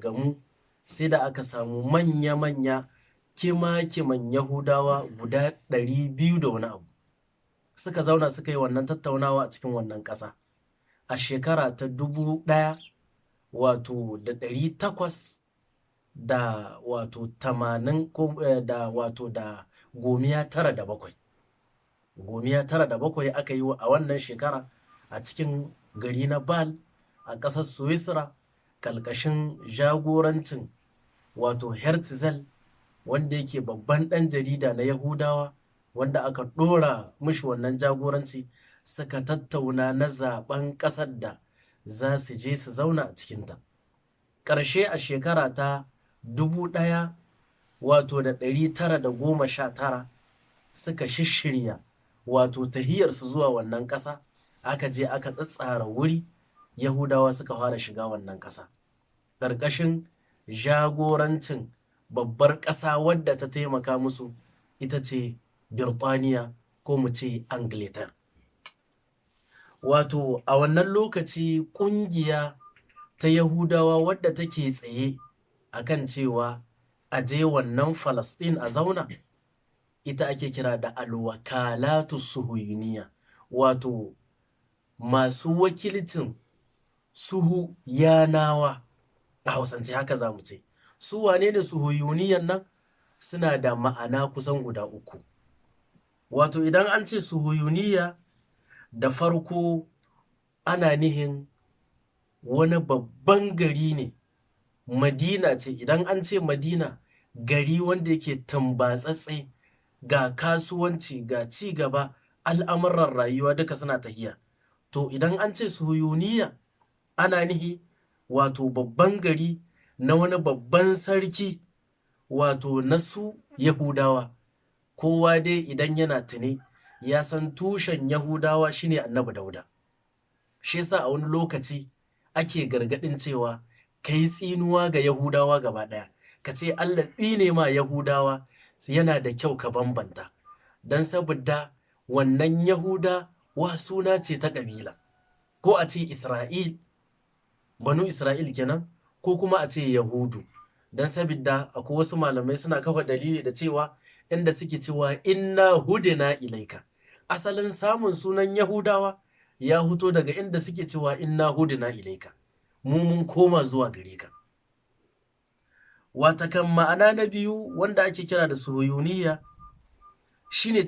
gamu sai da aka samu manya-manya kima-kiman yahudawa guda ɗari biyu da wani abu. Suka zauna suka yi wannan tattaunawa a cikin wannan ƙasa. A shekara ta dubu ɗaya wato da ɗari takwas da wato tamanin da wato da gomiya tara da bakwai. Gomiya tara da bakwai aka yi a wannan shekara a cikin gari na bal a ƙasar suwisra ƙalƙashin jagorancin wato herzl wanda yake babban ɗan jarida na yahudawa wanda aka ɗora mishi wannan jagoranci suka tattauna na zaɓen ƙasar da za su je su zauna a cikinta. Ƙarshe a shekara ta dubu ɗaya wato da ɗari tara da goma sha tara suka shishirya wato tahiyarsu zuwa wannan ƙasa aka je aka tsatsara wuri yahudawa suka fara shiga wannan ƙasa. Ƙarƙashin jagorancin babbar ƙasa wadda ta taimaka musu ita ce birtaniya ko mu ce angleter wato a wannan lokaci ƙungiya ta yahudawa wadda take tsaye akan cewa a je wannan falastin a zauna ita ake kira da alwakalatu suhuyuniya. Wato masu wakilcin suhu yanawa. A hausance haka za mu ce. Su wane ne suhuyuniyan nan? Suna da ma'ana kusan guda uku. Wato idan an ce suhuyuniya da farko ana nihin wani babban gari ne. Madina ce. Idan an ce madina gari wanda yake tambatsatse ga kasuwanci ga ci gaba al'amuran rayuwa duka suna tahiya. To idan an ce suhuyuniya ana nihi wato babban gari na wani babban sarki wato na su yahudawa. Kowa dai idan yana tuni ya san tushen yahudawa shine annabi dauda. Shi yasa a wani lokaci ake gargaɗin cewa ka yi tsinuwa ga yahudawa gaba ɗaya. Ka ce allah tsine ma yahudawa yana da kyau ka bambanta. Don saboda wannan yahuda wa suna ce ta ƙabila. Ko a ce isra'il banu isra'il kenan ko kuma a ce yahudu. Don saboda akwai wasu malamai suna kafa dalili da cewa inda suke cewa inna hudina ilaika. Asalin samun sunan yahudawa ya huto daga inda suke cewa inna hudina ilaika. Mu mun koma zuwa gare ka. Watakan ma'ana na biyu wanda ake kira da suhuyuniya shine